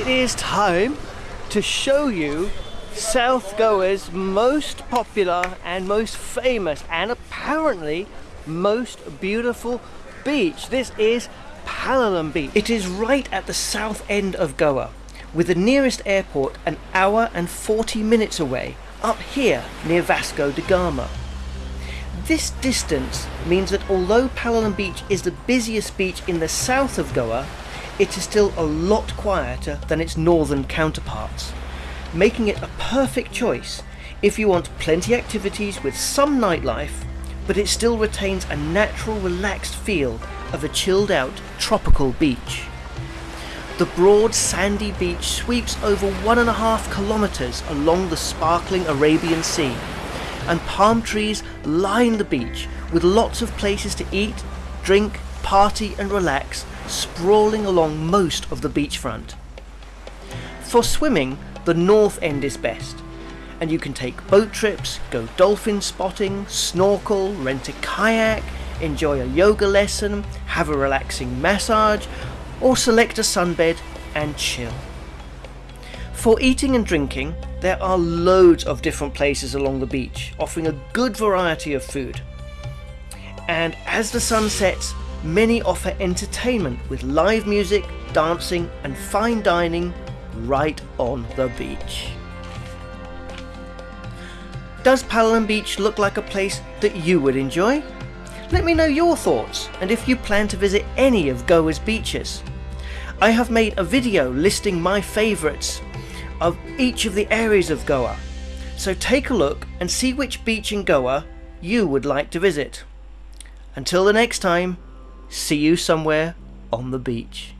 it is time to show you South Goa's most popular and most famous and apparently most beautiful beach. This is Palolem Beach. It is right at the south end of Goa with the nearest airport an hour and 40 minutes away up here near Vasco da Gama. This distance means that although Palolem Beach is the busiest beach in the south of Goa, it is still a lot quieter than its northern counterparts, making it a perfect choice if you want plenty activities with some nightlife, but it still retains a natural relaxed feel of a chilled out tropical beach. The broad sandy beach sweeps over one and a half kilometres along the sparkling Arabian Sea, and palm trees line the beach with lots of places to eat, drink, party and relax, sprawling along most of the beachfront. For swimming, the north end is best, and you can take boat trips, go dolphin spotting, snorkel, rent a kayak, enjoy a yoga lesson, have a relaxing massage, or select a sunbed and chill. For eating and drinking, there are loads of different places along the beach, offering a good variety of food. And as the sun sets, many offer entertainment with live music, dancing, and fine dining right on the beach. Does Palolem Beach look like a place that you would enjoy? Let me know your thoughts and if you plan to visit any of Goa's beaches. I have made a video listing my favourites of each of the areas of Goa, so take a look and see which beach in Goa you would like to visit. Until the next time, see you somewhere on the beach.